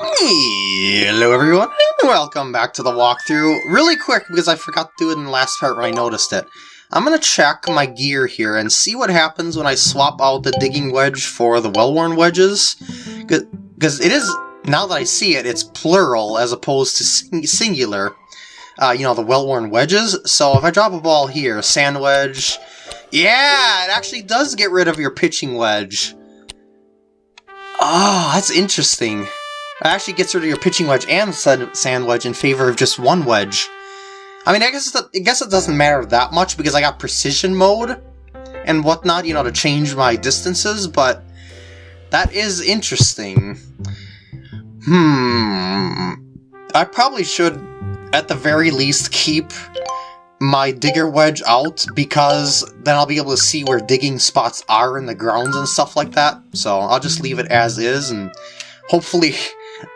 Hello everyone, and welcome back to the walkthrough. Really quick, because I forgot to do it in the last part when I noticed it. I'm gonna check my gear here and see what happens when I swap out the digging wedge for the well-worn wedges. Because it is, now that I see it, it's plural as opposed to sing singular. Uh, you know, the well-worn wedges. So if I drop a ball here, sand wedge, yeah, it actually does get rid of your pitching wedge. Oh, that's interesting. Actually gets rid of your pitching wedge and sand wedge in favor of just one wedge. I mean, I guess, I guess it doesn't matter that much because I got precision mode and whatnot, you know, to change my distances, but that is interesting. Hmm. I probably should, at the very least, keep my digger wedge out because then I'll be able to see where digging spots are in the grounds and stuff like that. So I'll just leave it as is and hopefully,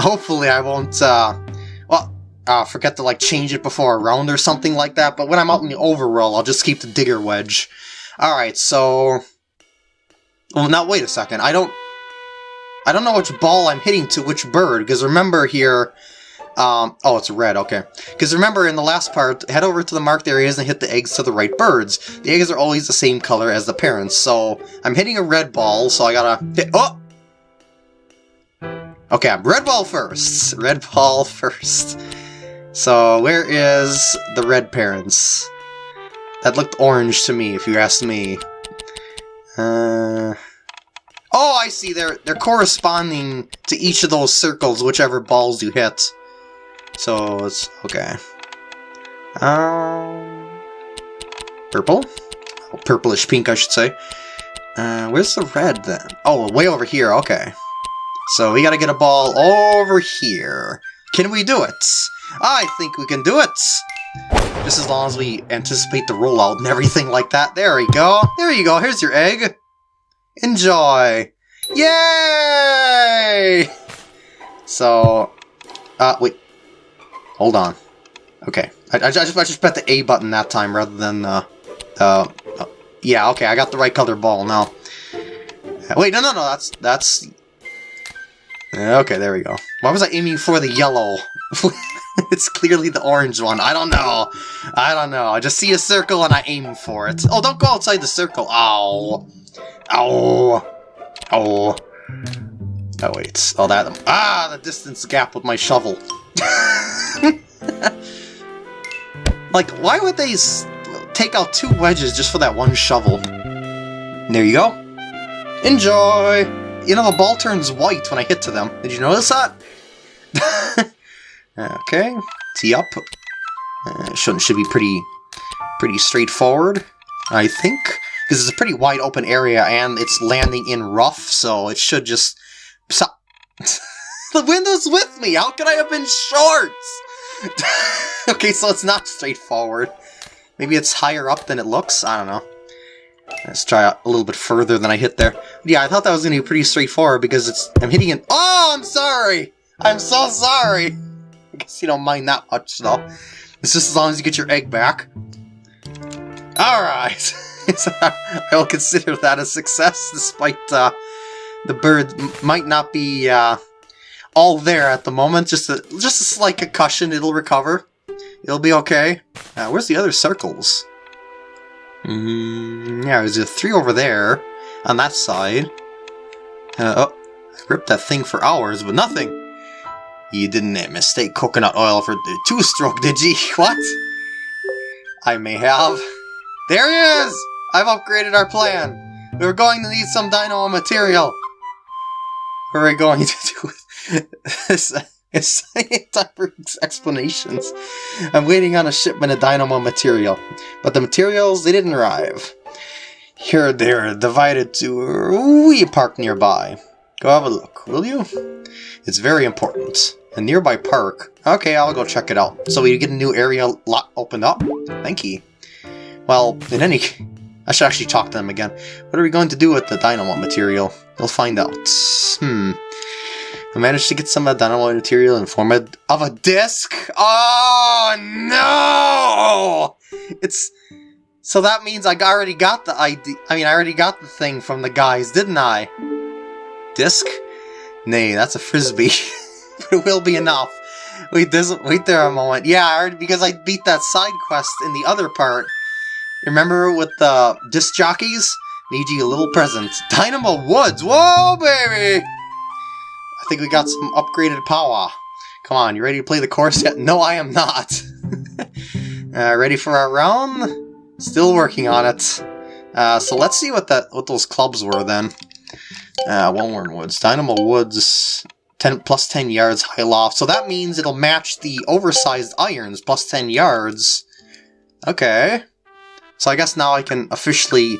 hopefully I won't, uh, well, uh, forget to like change it before a round or something like that. But when I'm out in the overworld, I'll just keep the digger wedge. Alright, so... Well, now wait a second. I don't... I don't know which ball I'm hitting to which bird, because remember here, um, oh, it's red, okay. Because remember, in the last part, head over to the marked areas and hit the eggs to the right birds. The eggs are always the same color as the parents, so I'm hitting a red ball, so I gotta hit- oh! Okay, I'm red ball first. Red ball first. So, where is the red parents? That looked orange to me, if you ask me. Uh... Oh, I see. They're they're corresponding to each of those circles, whichever balls you hit. So it's okay. Um, purple, oh, purplish pink, I should say. Uh, where's the red then? Oh, way over here. Okay. So we got to get a ball over here. Can we do it? I think we can do it. Just as long as we anticipate the rollout and everything like that. There we go. There you go. Here's your egg. Enjoy. Yay! So, uh, wait. Hold on. Okay. I, I, just, I just bet the A button that time rather than uh, uh, yeah, okay, I got the right color ball now. Wait, no, no, no, that's, that's... Okay, there we go. Why was I aiming for the yellow? it's clearly the orange one. I don't know. I don't know. I just see a circle and I aim for it. Oh, don't go outside the circle. Ow. Ow. Oh. Oh, wait. Oh, that... Ah, the distance gap with my shovel. like, why would they take out two wedges just for that one shovel? There you go. Enjoy! You know, the ball turns white when I hit to them. Did you notice that? okay, tee up. Uh, should, should be pretty, pretty straightforward, I think. Because it's a pretty wide open area and it's landing in rough, so it should just... the window's with me! How could I have been shorts? okay, so it's not straightforward. Maybe it's higher up than it looks? I don't know. Let's try a little bit further than I hit there. Yeah, I thought that was going to be pretty straightforward because it's I'm hitting it. Oh, I'm sorry! I'm so sorry! I guess you don't mind that much, though. It's just as long as you get your egg back. Alright! I will consider that a success, despite uh, the bird might not be uh, all there at the moment. Just a just a slight concussion. It'll recover. It'll be okay. Uh, where's the other circles? Mm, yeah, there's a three over there on that side. Uh, oh, I ripped that thing for hours, but nothing. You didn't mistake coconut oil for two-stroke, did you? What? I may have. There he is! I've upgraded our plan. We are going to need some dynamo material. What are we going to do it's, it's time for explanations. I'm waiting on a shipment of dynamo material, but the materials, they didn't arrive. Here they're divided to a wee park nearby. Go have a look, will you? It's very important. A nearby park. Okay, I'll go check it out. So we get a new area lot opened up? Thank you. Well, in any... I should actually talk to them again. What are we going to do with the dynamo material? We'll find out. Hmm. I managed to get some of the dynamo material in form of a disc. Oh no! It's so that means I already got the ID. I mean, I already got the thing from the guys, didn't I? Disc? Nay, that's a frisbee. But it will be enough. Wait, this, wait there a moment. Yeah, I already, because I beat that side quest in the other part. Remember with the disc jockeys? Need you a little present. Dynamo Woods! Whoa, baby! I think we got some upgraded power. Come on, you ready to play the course yet? No, I am not. uh, ready for our round? Still working on it. Uh, so let's see what that what those clubs were then. Uh, Wellworn Woods. Dynamo Woods 10 plus 10 yards high loft. So that means it'll match the oversized irons plus 10 yards. Okay. So I guess now I can officially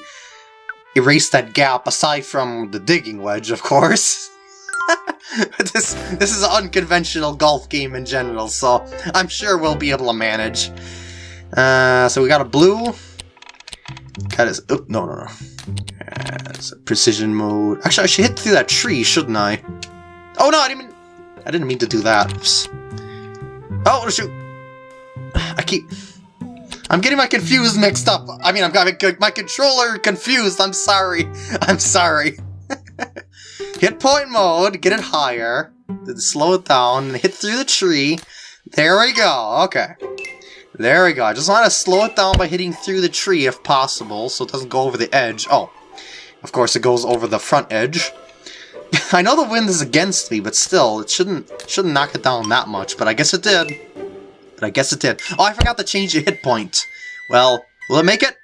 erase that gap aside from the digging wedge, of course. this this is an unconventional golf game in general, so I'm sure we'll be able to manage. Uh, so we got a blue. Got his. Oh, no, no, no. Uh, precision mode. Actually, I should hit through that tree, shouldn't I? Oh no, I didn't. Mean, I didn't mean to do that. Oops. Oh shoot! I keep. I'm getting my confused mixed up. I mean, I'm got my controller confused. I'm sorry. I'm sorry. hit point mode, get it higher, then slow it down, hit through the tree. There we go. Okay. There we go. I just want to slow it down by hitting through the tree if possible, so it doesn't go over the edge. Oh, of course it goes over the front edge. I know the wind is against me, but still, it shouldn't shouldn't knock it down that much, but I guess it did. But I guess it did. Oh, I forgot to change the hit point. Well, will it make it?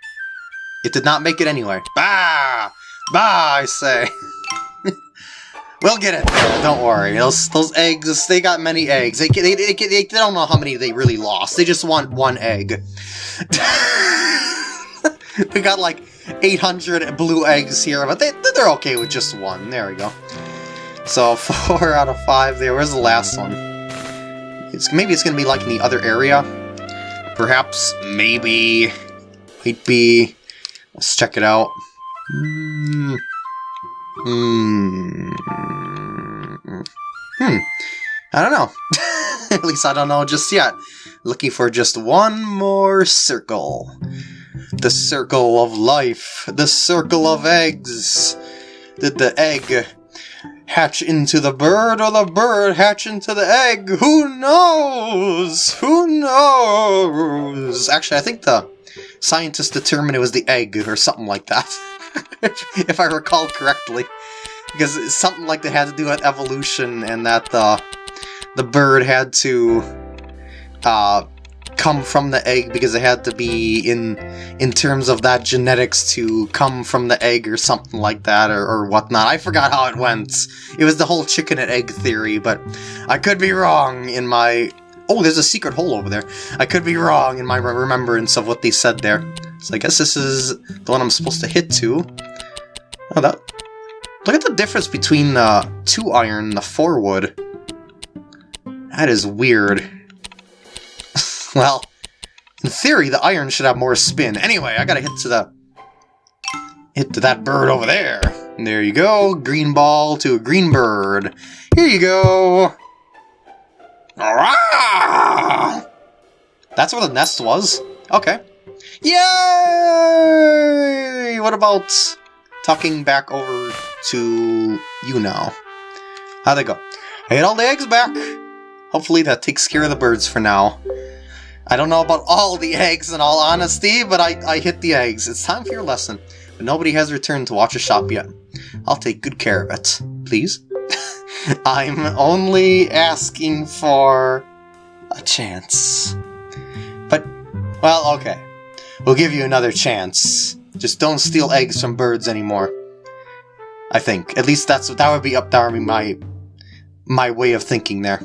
It did not make it anyway. Bah! Bah, I say. we'll get it don't worry. Those those eggs, they got many eggs. They, they, they, they, they don't know how many they really lost. They just want one egg. we got like 800 blue eggs here, but they, they're okay with just one. There we go. So, 4 out of 5 there. Where's the last one? It's Maybe it's going to be like in the other area. Perhaps, maybe, might be... Let's check it out. Hmm. Hmm. Hmm. I don't know. At least I don't know just yet. Looking for just one more circle. The circle of life. The circle of eggs. Did the egg hatch into the bird or the bird hatch into the egg? Who knows? Who knows? Actually, I think the scientists determined it was the egg or something like that. if I recall correctly. Because it's something like that had to do with evolution and that the, the bird had to uh, come from the egg because it had to be in in terms of that genetics to come from the egg or something like that or, or whatnot. I forgot how it went. It was the whole chicken and egg theory, but I could be wrong in my... Oh, there's a secret hole over there. I could be wrong in my remembrance of what they said there. So I guess this is the one I'm supposed to hit to. Oh, that... Look at the difference between the 2 iron and the 4 wood. That is weird. Well, in theory, the iron should have more spin. Anyway, I gotta hit to the... Hit to that bird over there. And there you go. Green ball to a green bird. Here you go. That's where the nest was. Okay. Yay! What about talking back over to you now? How'd they go? I hit all the eggs back. Hopefully that takes care of the birds for now. I don't know about all the eggs in all honesty, but I, I hit the eggs. It's time for your lesson. But nobody has returned to watch a shop yet. I'll take good care of it. Please? I'm only asking for a chance. But, well, okay. We'll give you another chance. Just don't steal eggs from birds anymore. I think. At least that's that would be up there my my way of thinking there.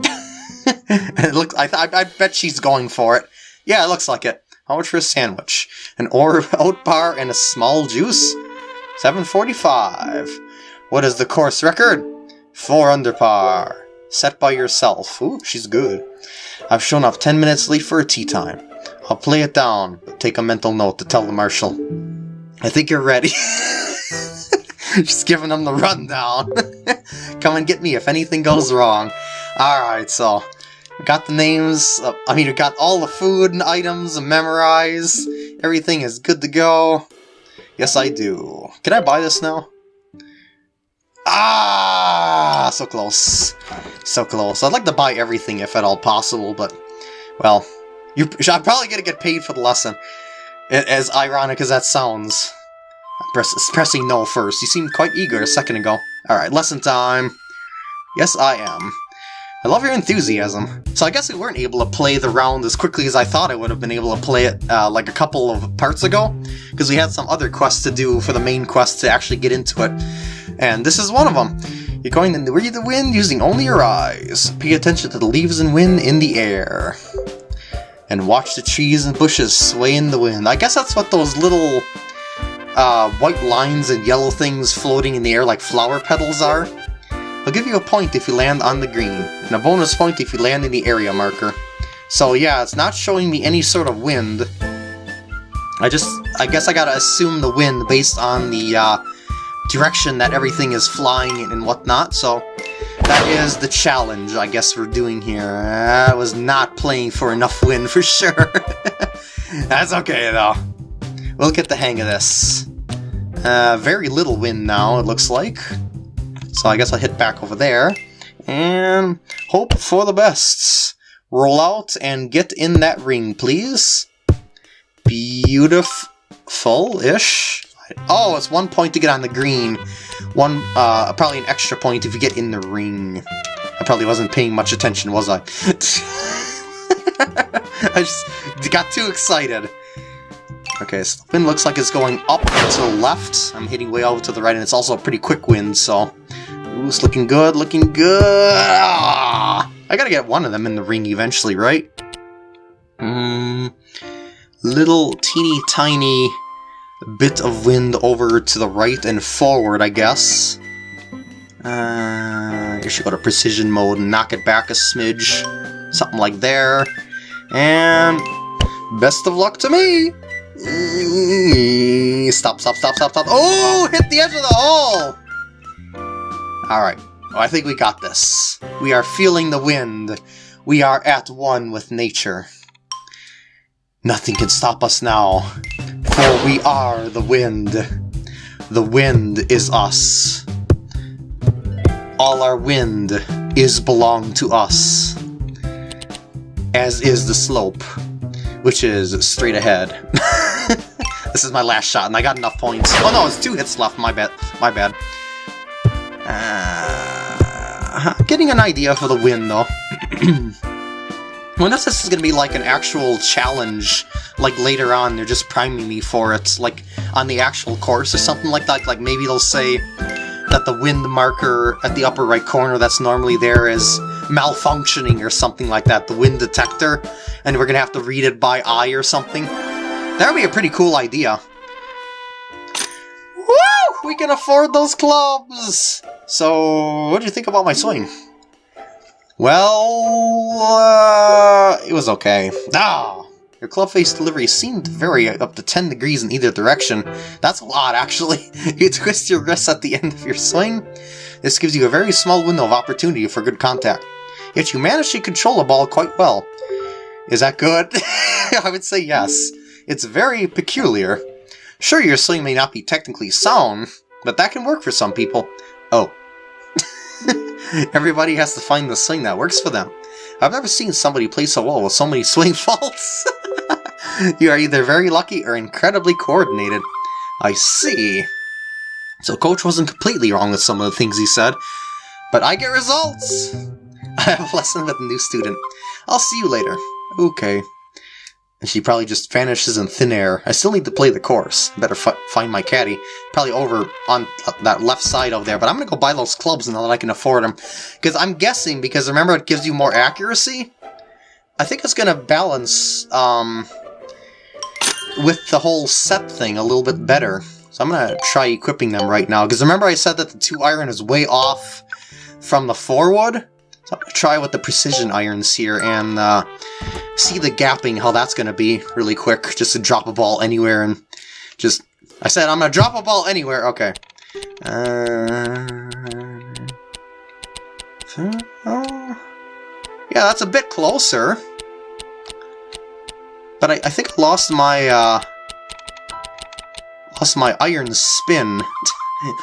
it looks. I, I, I bet she's going for it. Yeah, it looks like it. How much for a sandwich? An or oat bar and a small juice? 745. What is the course record? 4 under par. Set by yourself. Ooh, she's good. I've shown up 10 minutes late for a tee time. I'll play it down, take a mental note to tell the marshal. I think you're ready. Just giving them the rundown. Come and get me if anything goes wrong. Alright, so got the names, uh, I mean, we got all the food and items memorized. Everything is good to go. Yes, I do. Can I buy this now? Ah, so close. So close. I'd like to buy everything if at all possible, but, well, you, I'm probably to get paid for the lesson. As ironic as that sounds. Press, pressing no first. You seemed quite eager a second ago. Alright, lesson time. Yes, I am. I love your enthusiasm. So I guess we weren't able to play the round as quickly as I thought I would have been able to play it uh, like a couple of parts ago, because we had some other quests to do for the main quest to actually get into it. And this is one of them. You're going to read the wind using only your eyes. Pay attention to the leaves and wind in the air. And watch the trees and bushes sway in the wind. I guess that's what those little uh, white lines and yellow things floating in the air like flower petals are. I'll give you a point if you land on the green, and a bonus point if you land in the area marker. So yeah, it's not showing me any sort of wind. I just, I guess I gotta assume the wind based on the uh, direction that everything is flying and whatnot, so that is the challenge I guess we're doing here. I was not playing for enough wind for sure. That's okay though. We'll get the hang of this. Uh, very little wind now, it looks like. So I guess I'll hit back over there and hope for the best. Roll out and get in that ring, please. Beautiful-ish. Oh, it's one point to get on the green. One, uh, probably an extra point if you get in the ring. I probably wasn't paying much attention, was I? I just got too excited. Okay, so the wind looks like it's going up to the left. I'm hitting way over to the right, and it's also a pretty quick wind, so Ooh, it's looking good, looking good! Ah, I gotta get one of them in the ring eventually, right? Hmm... Little teeny tiny bit of wind over to the right and forward, I guess. Uh, I should go to precision mode and knock it back a smidge. Something like there. And best of luck to me! Stop, stop, stop, stop, stop. Oh, hit the edge of the hole! Alright, well, I think we got this. We are feeling the wind. We are at one with nature. Nothing can stop us now, for we are the wind. The wind is us. All our wind is belong to us. As is the slope, which is straight ahead. this is my last shot, and I got enough points. Oh no, it's two hits left, my bad. My bad. Uh, getting an idea for the win, though. Wonder if this is going to be like an actual challenge, like later on, they're just priming me for it, like on the actual course or something like that. Like maybe they'll say that the wind marker at the upper right corner that's normally there is malfunctioning or something like that, the wind detector, and we're going to have to read it by eye or something. That would be a pretty cool idea. Woo! We can afford those clubs! So, what do you think about my swing? Well, uh, it was okay. Ah! Your club face delivery seemed very up to 10 degrees in either direction. That's a lot, actually. you twist your wrists at the end of your swing. This gives you a very small window of opportunity for good contact. Yet you manage to control the ball quite well. Is that good? I would say yes. It's very peculiar. Sure, your swing may not be technically sound, but that can work for some people. Oh. Everybody has to find the swing that works for them. I've never seen somebody play so well with so many swing faults. you are either very lucky or incredibly coordinated. I see. So Coach wasn't completely wrong with some of the things he said, but I get results! I have a lesson with a new student. I'll see you later. Okay and she probably just vanishes in thin air. I still need to play the course. Better find my caddy. Probably over on that left side over there, but I'm going to go buy those clubs now that I can afford them. Because I'm guessing, because remember it gives you more accuracy? I think it's going to balance um, with the whole set thing a little bit better. So I'm going to try equipping them right now. Because remember I said that the 2 iron is way off from the 4 wood? So try with the precision irons here and uh, see the gapping, how that's going to be really quick. Just to drop a ball anywhere and just... I said I'm going to drop a ball anywhere. Okay. Uh, yeah, that's a bit closer. But I, I think I lost my, uh, lost my iron spin.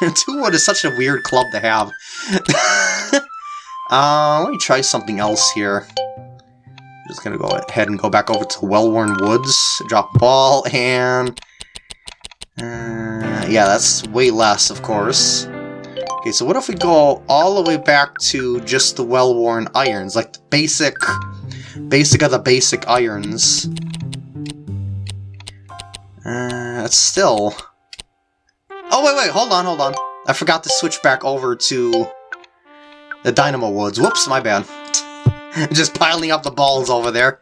Two wood is such a weird club to have. uh, let me try something else here. Just gonna go ahead and go back over to Well-Worn Woods, drop ball, and... Uh, yeah, that's way less, of course. Okay, so what if we go all the way back to just the well-worn irons, like the basic, basic of the basic irons. Uh, still... Oh, wait, wait, hold on, hold on. I forgot to switch back over to the Dynamo Woods. Whoops, my bad. Just piling up the balls over there.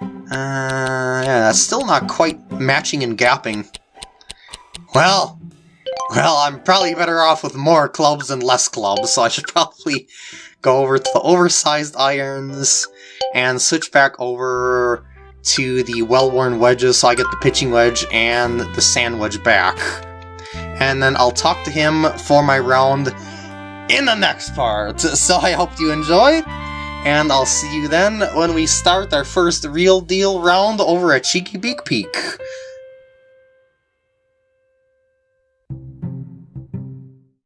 Uh, yeah, that's still not quite matching and gapping. Well, well, I'm probably better off with more clubs and less clubs, so I should probably go over to the oversized irons and switch back over to the well-worn wedges so I get the pitching wedge and the sand wedge back. And then I'll talk to him for my round in the next part. So I hope you enjoyed, and I'll see you then when we start our first real deal round over at Cheeky Beak Peak.